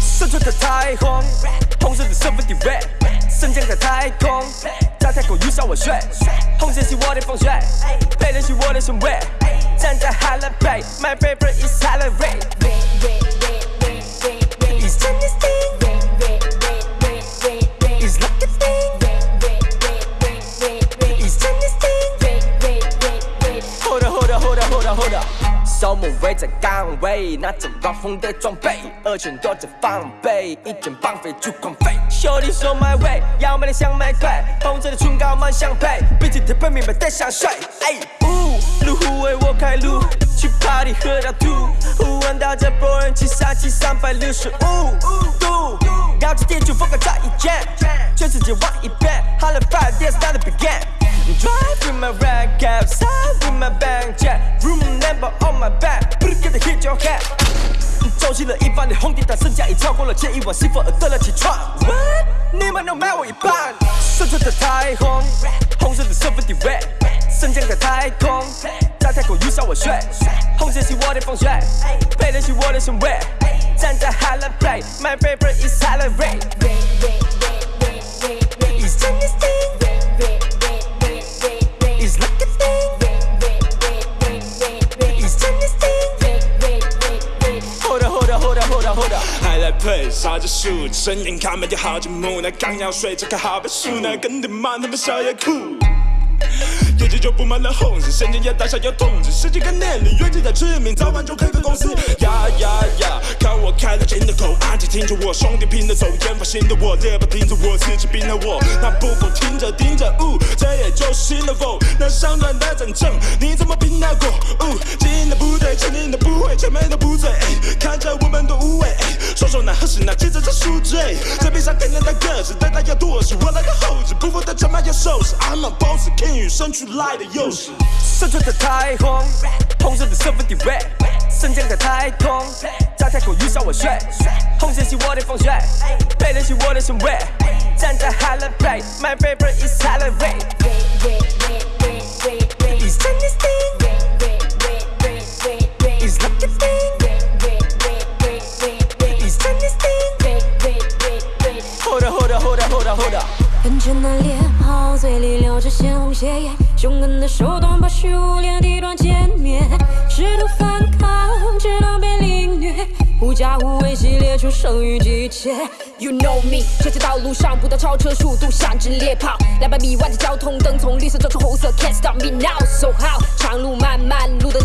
身穿着太空，同时的身份地位，升降在太空，在太空遇上我睡，红线是我的风水，白人是我的身位，站在 Highland Bay，my favorite is Highland Way。守门卫在岗位，拿着暴风的装备，二拳多着防备，一拳绑匪就狂飞。兄弟说 my way，要买的像玫瑰，红色的唇膏满相配，鼻涕特别明白的香水。哎，呜，路虎为我开路，去 party 喝到吐，忽闻到这波人气杀气三百六十五度，高级天主风格这一件，全世界玩一遍，Hello Fire Dance Start to begin。Drive with my red 走进了一半的红地毯，身价已超过了前一晚，是否饿得了起床？What？你们能买我一半？射出的彩虹，红色的身份地位，升降在太空，在太空遇上我睡，红线是我的风水，配的是我的身位，站在海蓝 play, my favorite is Highland Ray。还来配烧着树，睁眼看没有好节目，那刚要睡这个好本书，那跟你妈他们小也酷。业绩就布满了红字，神经也大小有通知，十几个年龄，远近在致命，早晚就开个公司。呀呀呀，看我开了金的口，安静听着我，兄弟拼着走，研发新的我，热不听着我，自己拼了我，那不够听着盯着，呜，这也就是新的我，那上段的战争，你怎么拼得过？呜，进的不对，前进的不会，前面的不醉，说那何时那记者在输醉，在背上刻了的名字，但他要多的我那个猴子，不服的真没要收拾。I'm a boss king，与生俱来的优势。身穿着彩虹，红色的 Seventy Red，身站在太空，在太空又向我炫。红色是我的方块，白的是我的身位，站在 Halle Berry，My favorite is Halle Berry。很简单脸庞，嘴里流着鲜红血液，凶狠的手段把虚无连地段歼灭，试图反抗，直到被凌虐，狐假虎威系列出生于急切。You know me，这条道路上不断超车速度像只猎豹，两百米外的交通灯从绿色转成红色，Can't stop me now so how？长路漫漫，路灯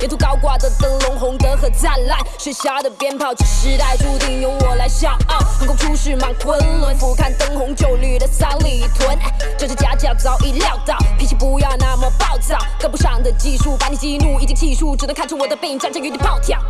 沿途高挂的灯笼红得很灿烂，雪下的鞭炮，这时代注定由我来笑傲。横空出世满昆仑，俯瞰灯红酒绿的三里屯。这只假脚早已料到，脾气不要那么暴躁，跟不上的技术把你激怒，已经气数，只能看出我的背影站着原地暴跳。